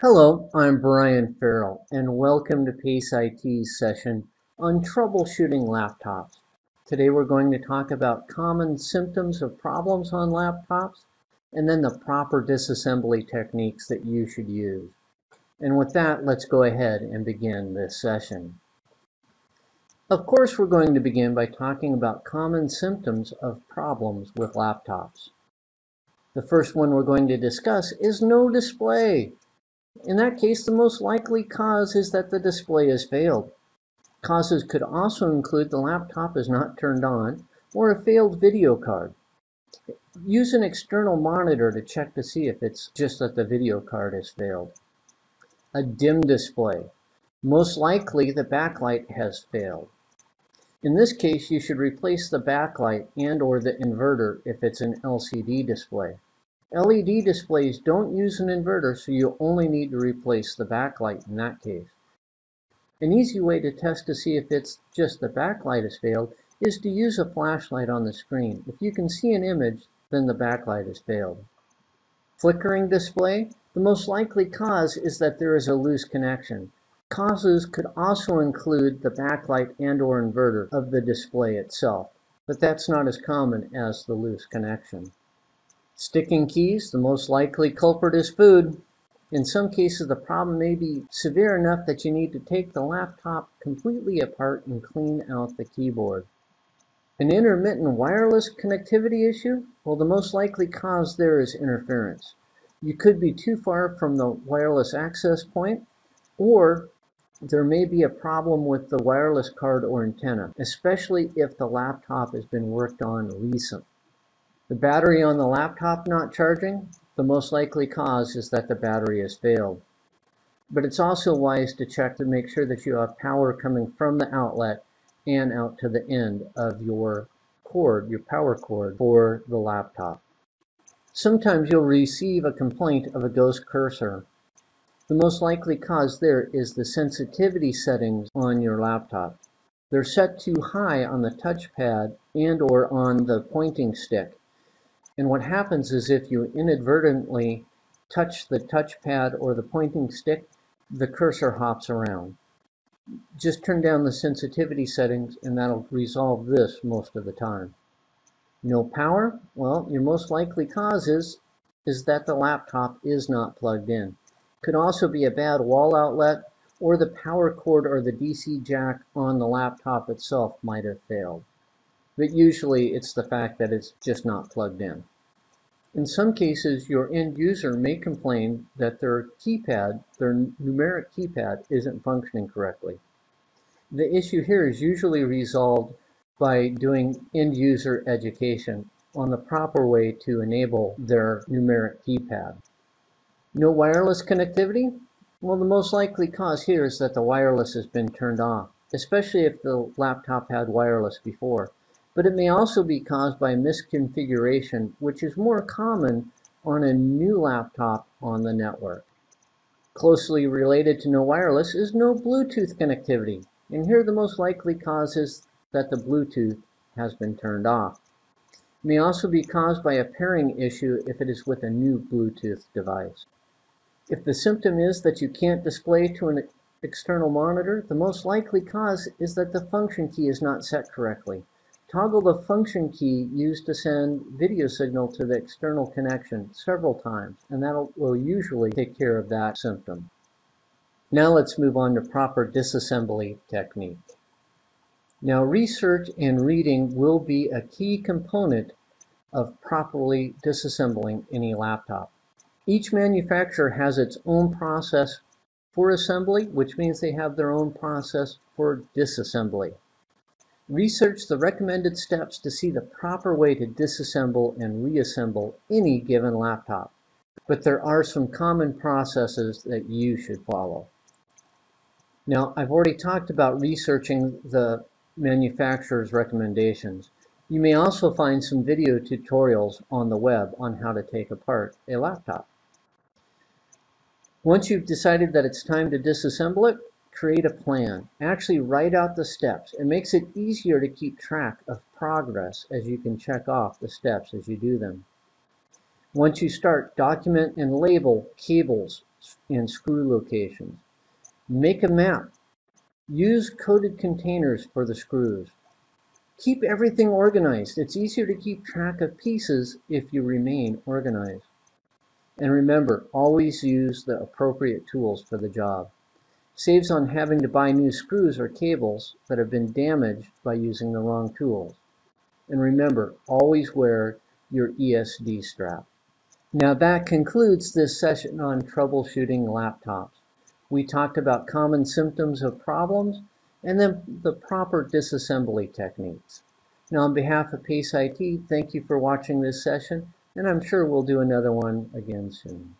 Hello, I'm Brian Farrell, and welcome to PACE IT's session on troubleshooting laptops. Today we're going to talk about common symptoms of problems on laptops, and then the proper disassembly techniques that you should use. And with that, let's go ahead and begin this session. Of course, we're going to begin by talking about common symptoms of problems with laptops. The first one we're going to discuss is no display. In that case, the most likely cause is that the display has failed. Causes could also include the laptop is not turned on or a failed video card. Use an external monitor to check to see if it's just that the video card has failed. A dim display. Most likely the backlight has failed. In this case, you should replace the backlight and or the inverter if it's an LCD display. LED displays don't use an inverter, so you only need to replace the backlight in that case. An easy way to test to see if it's just the backlight has failed is to use a flashlight on the screen. If you can see an image, then the backlight has failed. Flickering display, the most likely cause is that there is a loose connection. Causes could also include the backlight and or inverter of the display itself, but that's not as common as the loose connection. Sticking keys, the most likely culprit is food. In some cases, the problem may be severe enough that you need to take the laptop completely apart and clean out the keyboard. An intermittent wireless connectivity issue? Well, the most likely cause there is interference. You could be too far from the wireless access point, or there may be a problem with the wireless card or antenna, especially if the laptop has been worked on recently. The battery on the laptop not charging, the most likely cause is that the battery has failed. But it's also wise to check to make sure that you have power coming from the outlet and out to the end of your cord, your power cord for the laptop. Sometimes you'll receive a complaint of a ghost cursor. The most likely cause there is the sensitivity settings on your laptop. They're set too high on the touchpad and or on the pointing stick. And what happens is if you inadvertently touch the touchpad or the pointing stick, the cursor hops around. Just turn down the sensitivity settings and that'll resolve this most of the time. No power? Well, your most likely cause is, is that the laptop is not plugged in. Could also be a bad wall outlet or the power cord or the DC jack on the laptop itself might have failed but usually it's the fact that it's just not plugged in. In some cases, your end user may complain that their keypad, their numeric keypad, isn't functioning correctly. The issue here is usually resolved by doing end user education on the proper way to enable their numeric keypad. No wireless connectivity? Well, the most likely cause here is that the wireless has been turned off, especially if the laptop had wireless before but it may also be caused by misconfiguration, which is more common on a new laptop on the network. Closely related to no wireless is no Bluetooth connectivity, and here the most likely cause is that the Bluetooth has been turned off. It may also be caused by a pairing issue if it is with a new Bluetooth device. If the symptom is that you can't display to an external monitor, the most likely cause is that the function key is not set correctly. Toggle the function key used to send video signal to the external connection several times, and that will usually take care of that symptom. Now let's move on to proper disassembly technique. Now research and reading will be a key component of properly disassembling any laptop. Each manufacturer has its own process for assembly, which means they have their own process for disassembly. Research the recommended steps to see the proper way to disassemble and reassemble any given laptop, but there are some common processes that you should follow. Now, I've already talked about researching the manufacturer's recommendations. You may also find some video tutorials on the web on how to take apart a laptop. Once you've decided that it's time to disassemble it, create a plan. Actually write out the steps. It makes it easier to keep track of progress as you can check off the steps as you do them. Once you start, document and label cables, and screw locations. Make a map. Use coded containers for the screws. Keep everything organized. It's easier to keep track of pieces if you remain organized. And remember, always use the appropriate tools for the job. Saves on having to buy new screws or cables that have been damaged by using the wrong tools. And remember, always wear your ESD strap. Now that concludes this session on troubleshooting laptops. We talked about common symptoms of problems and then the proper disassembly techniques. Now on behalf of PACE IT, thank you for watching this session, and I'm sure we'll do another one again soon.